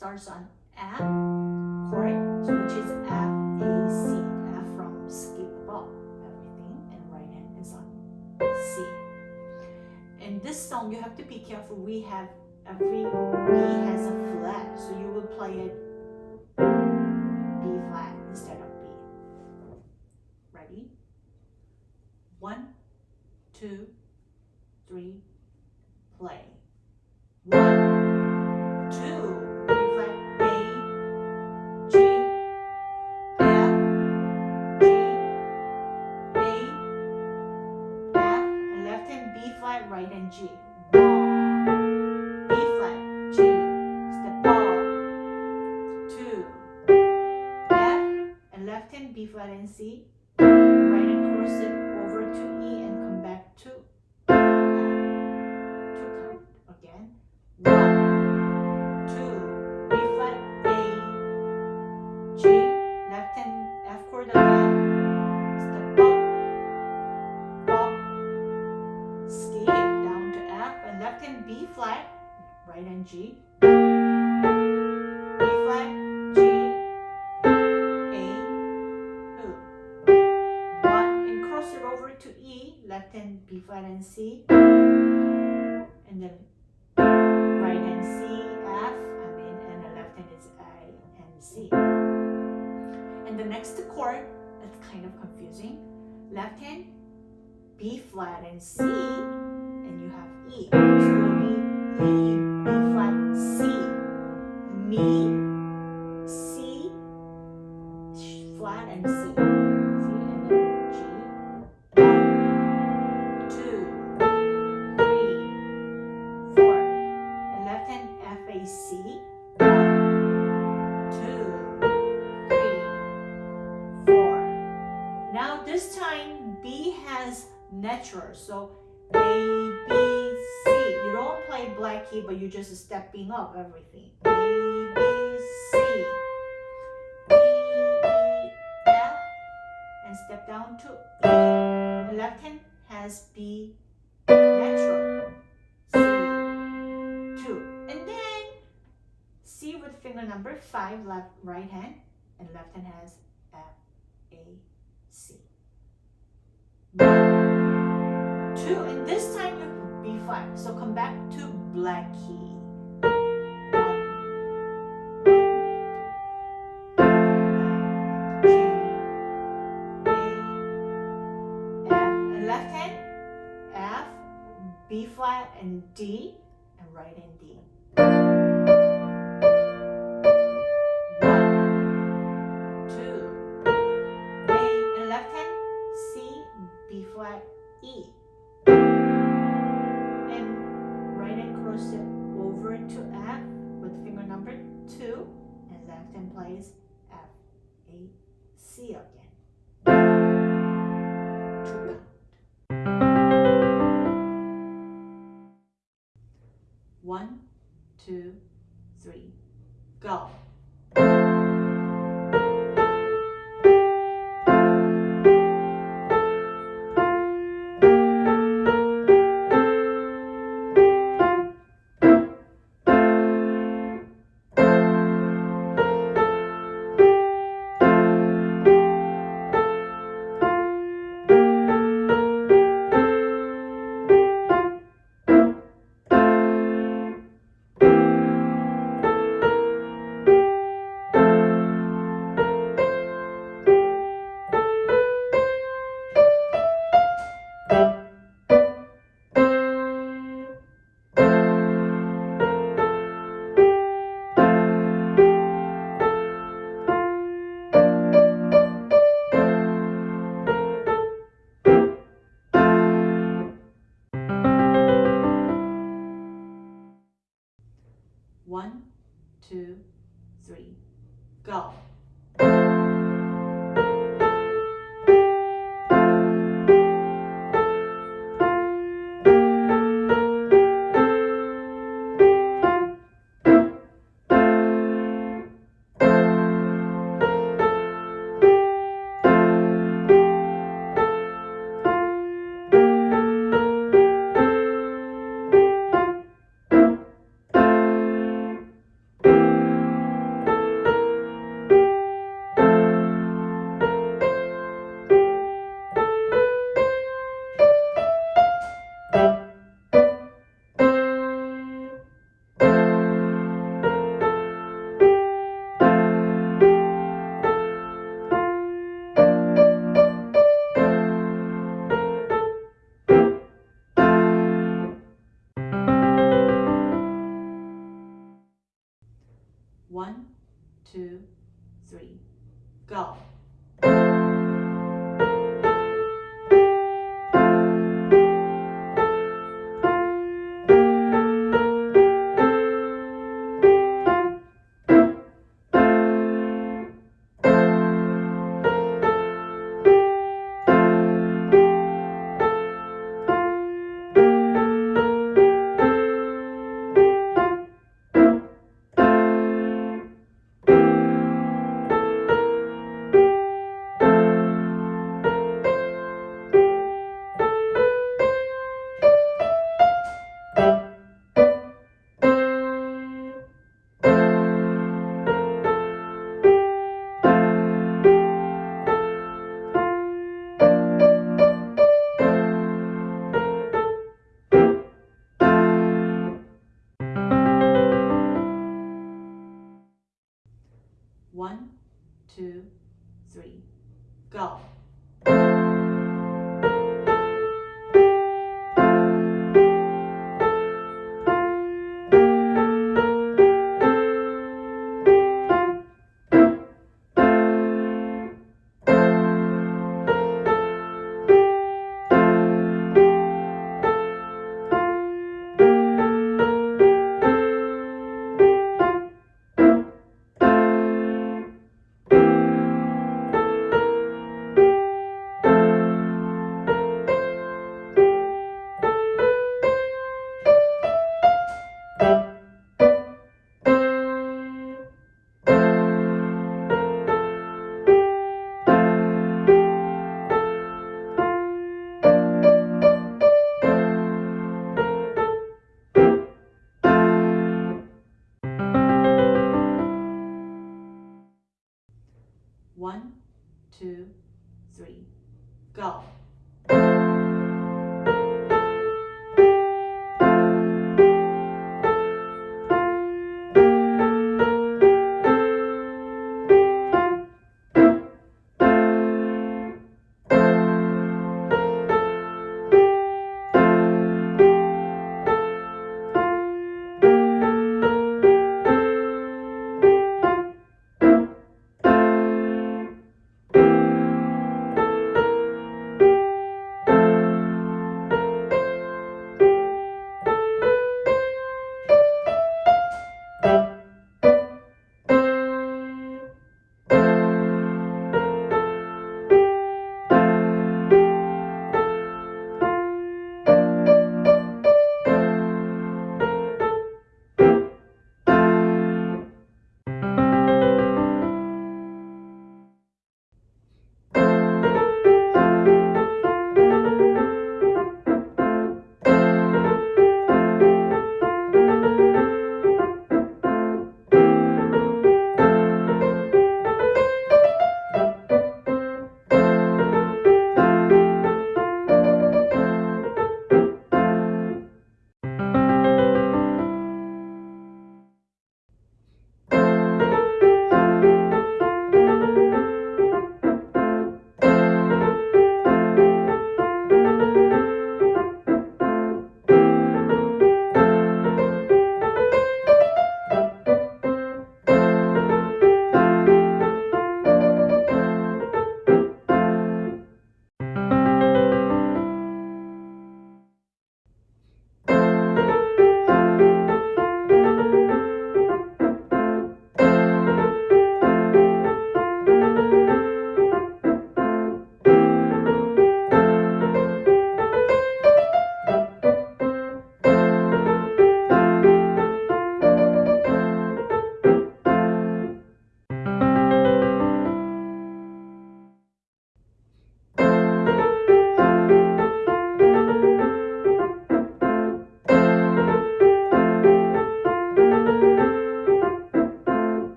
starts on F chord, which is F, A, C. F from skip up everything, and right hand is on C. In this song, you have to be careful. We have every B has a flat, so you will play it B flat instead of B. Ready? One, two, three, play. And hand B flat and C, right hand cross it over to E and come back to uh, F. Two count again. One, two, B flat, A, G, left hand F chord again, step up, up, skip down to F, and left hand B flat, right hand G, Hand B flat and C, and then right hand C, F, I mean, and the left hand is A and C. And the next chord, that's kind of confusing. Left hand, B flat and C, and you have E. So be E, B flat, C. Mi, C, flat and C. natural, so A B C. You don't play black key, but you're just stepping up everything. A B C. B E F and step down to E. The left hand has B natural. C two. And then C with finger number five, left right hand, and left hand has F A C. D, and right in D. One, two, A, and left hand C, B flat, E. And right hand cross it over to F with finger number two, and left hand plays F, A, C again. Two, three, go. two, three, go. One, two, three, go. three, go.